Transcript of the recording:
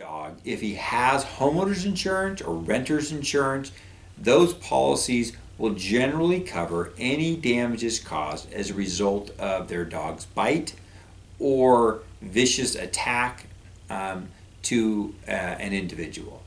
dog, if he has homeowners insurance or renter's insurance, those policies will generally cover any damages caused as a result of their dog's bite or vicious attack um, to uh, an individual.